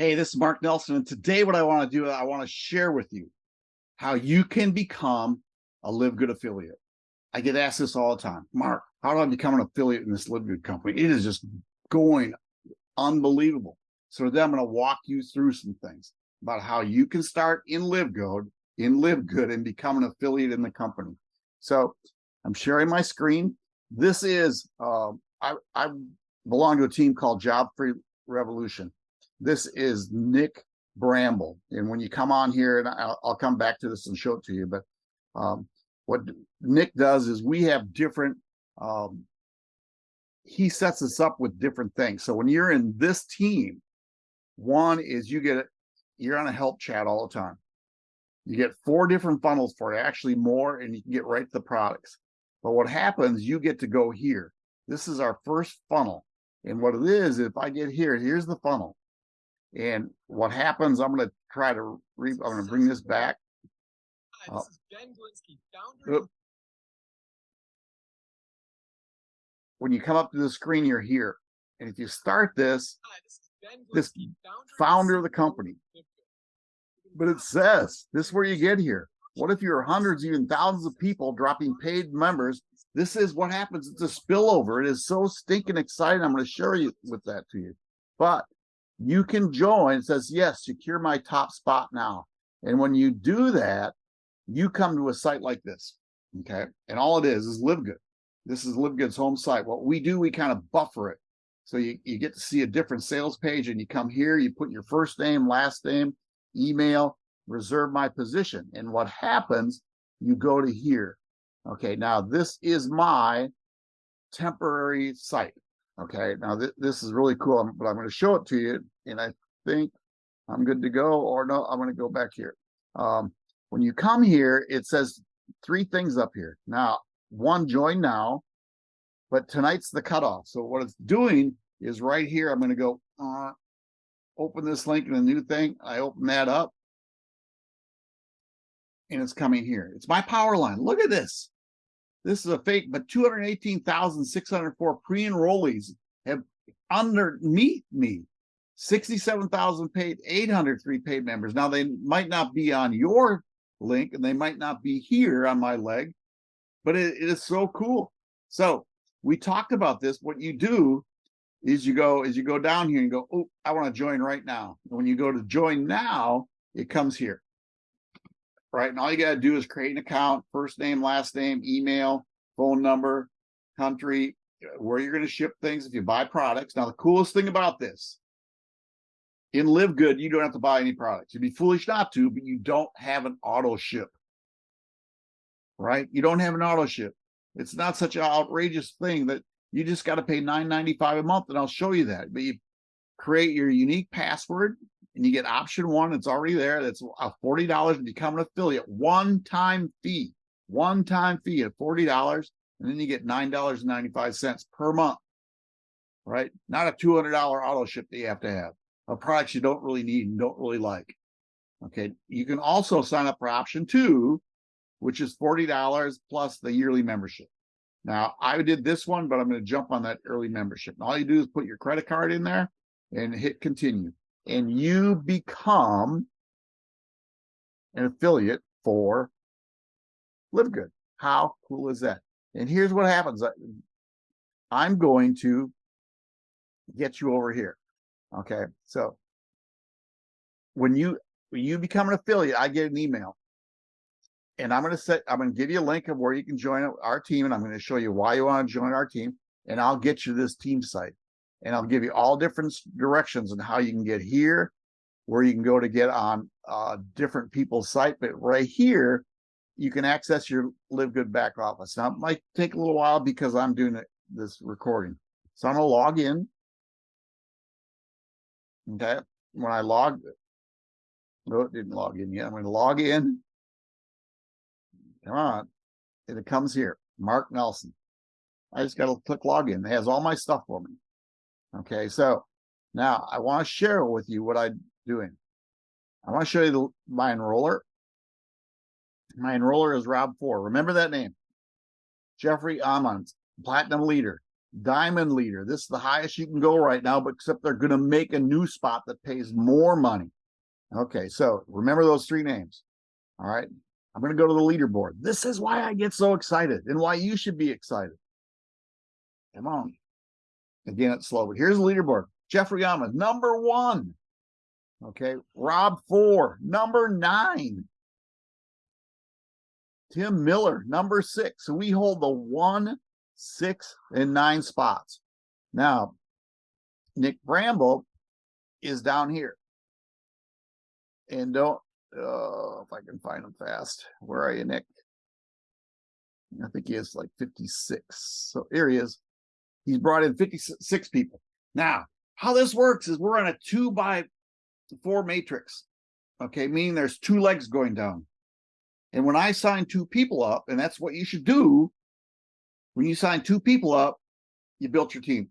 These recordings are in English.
Hey, this is Mark Nelson, and today what I want to do, I want to share with you how you can become a Live Good affiliate. I get asked this all the time. Mark, how do I become an affiliate in this Live Good company? It is just going unbelievable. So today I'm going to walk you through some things about how you can start in Live Good, in Live Good, and become an affiliate in the company. So I'm sharing my screen. This is uh, I, I belong to a team called Job Free Revolution. This is Nick Bramble. And when you come on here, and I'll, I'll come back to this and show it to you, but um, what Nick does is we have different, um, he sets us up with different things. So when you're in this team, one is you get, you're on a help chat all the time. You get four different funnels for it, actually more, and you can get right to the products. But what happens, you get to go here. This is our first funnel. And what it is, if I get here, here's the funnel. And what happens, I'm going to try to, re I'm going to bring this back. Hi, this uh, is Ben Glinsky, founder. When you come up to the screen, you're here. And if you start this, Hi, this, this founder of the company, but it says, this is where you get here. What if you're hundreds, even thousands of people dropping paid members? This is what happens. It's a spillover. It is so stinking exciting. I'm going to share you with that to you. But you can join. It says, yes, secure my top spot now. And when you do that, you come to a site like this. Okay. And all it is is Live Good. This is Live Good's home site. What we do, we kind of buffer it. So you, you get to see a different sales page and you come here, you put your first name, last name, email, reserve my position. And what happens, you go to here. Okay. Now this is my temporary site. Okay, now th this is really cool, but I'm going to show it to you, and I think I'm good to go, or no, I'm going to go back here. Um, when you come here, it says three things up here. Now, one, join now, but tonight's the cutoff. So what it's doing is right here, I'm going to go uh, open this link in a new thing. I open that up, and it's coming here. It's my power line. Look at this. This is a fake, but 218,604 pre-enrollees have underneath me. 67,000 paid, 803 paid members. Now they might not be on your link and they might not be here on my leg, but it, it is so cool. So we talked about this. What you do is you go is you go down here and go, oh, I want to join right now. And when you go to join now, it comes here right? And all you got to do is create an account, first name, last name, email, phone number, country, uh, where you're going to ship things if you buy products. Now, the coolest thing about this, in Live Good, you don't have to buy any products. You'd be foolish not to, but you don't have an auto ship, right? You don't have an auto ship. It's not such an outrageous thing that you just got to pay $9.95 a month, and I'll show you that. But you create your unique password, and you get option one. It's already there. That's a $40 to become an affiliate. One time fee, one time fee of $40. And then you get $9.95 per month, right? Not a $200 auto ship that you have to have a product you don't really need and don't really like. Okay. You can also sign up for option two, which is $40 plus the yearly membership. Now I did this one, but I'm going to jump on that early membership. And all you do is put your credit card in there and hit continue and you become an affiliate for Live Good. How cool is that? And here's what happens. I'm going to get you over here. Okay. So when you when you become an affiliate, I get an email. And I'm going to set, I'm going to give you a link of where you can join our team. And I'm going to show you why you want to join our team. And I'll get you this team site and I'll give you all different directions on how you can get here, where you can go to get on uh, different people's site. But right here, you can access your Live Good back office. Now, it might take a little while because I'm doing this recording. So I'm going to log in. Okay. When I log, no, it didn't log in yet. I'm going to log in. Come on. And it comes here, Mark Nelson. I just got to click login. It has all my stuff for me. Okay, so now I want to share with you what I'm doing. I want to show you the, my enroller. My enroller is Rob Four. Remember that name. Jeffrey Amons, Platinum Leader. diamond leader. This is the highest you can go right now, but except they're going to make a new spot that pays more money. Okay, so remember those three names. All right, I'm going to go to the leaderboard. This is why I get so excited and why you should be excited. Come on. Again, it's slow, but here's the leaderboard. Jeffrey Yama, number one. Okay, Rob four, number nine. Tim Miller, number six. So we hold the one, six, and nine spots. Now, Nick Bramble is down here. And don't, uh, if I can find him fast. Where are you, Nick? I think he has like 56. So here he is. He's brought in 56 people. Now, how this works is we're on a two by four matrix. Okay, meaning there's two legs going down. And when I sign two people up, and that's what you should do, when you sign two people up, you built your team.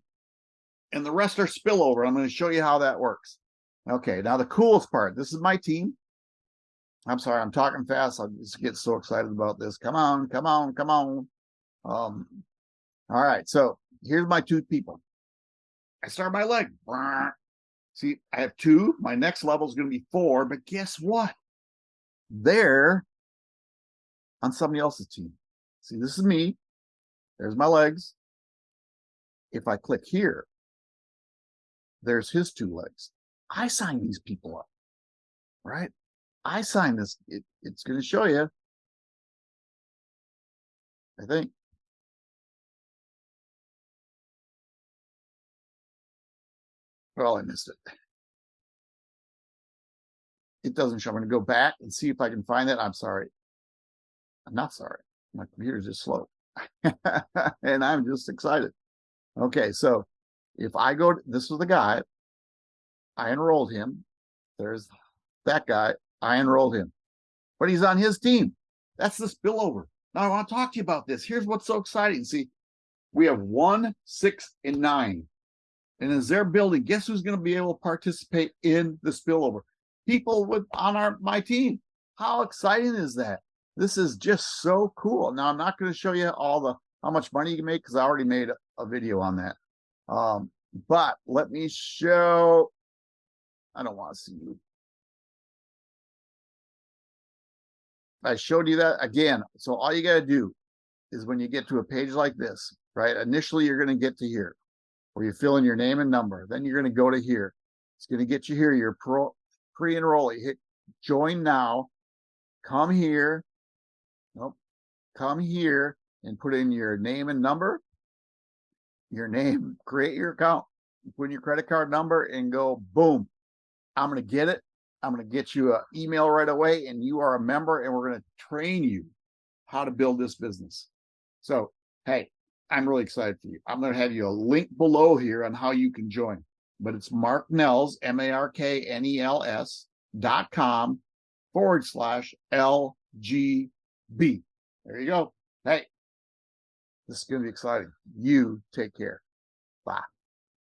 And the rest are spillover. I'm going to show you how that works. Okay, now the coolest part, this is my team. I'm sorry, I'm talking fast. I just get so excited about this. Come on, come on, come on. Um, all right, so here's my two people. I start my leg. See, I have two. My next level is going to be four, but guess what? They're on somebody else's team. See, this is me. There's my legs. If I click here, there's his two legs. I sign these people up, right? I sign this. It, it's going to show you. I think. Well, I missed it. It doesn't show. I'm going to go back and see if I can find it. I'm sorry. I'm not sorry. My computer's just slow. and I'm just excited. Okay, so if I go, this was the guy, I enrolled him. There's that guy, I enrolled him. But he's on his team. That's the spillover. Now I want to talk to you about this. Here's what's so exciting. See, we have one, six, and nine. And as they're building, guess who's going to be able to participate in the spillover? People with on our my team. How exciting is that? This is just so cool. Now I'm not going to show you all the how much money you can make because I already made a, video on that. Um, but let me show. I don't want to see you. I showed you that again. So all you got to do is when you get to a page like this, right? Initially, you're going to get to here where you fill in your name and number. Then you're going to go to here. It's going to get you here. Your pro pre-enrollee. Hit join now. Come here. Nope. Come here and put in your name and number. Your name. Create your account. Put in your credit card number and go boom. I'm going to get it. I'm going to get you an email right away and you are a member and we're going to train you how to build this business. So, hey, I'm really excited for you. I'm going to have you a link below here on how you can join, but it's Mark Nels, M-A-R-K-N-E-L-S dot com forward slash LGB. There you go. Hey, this is going to be exciting. You take care. Bye.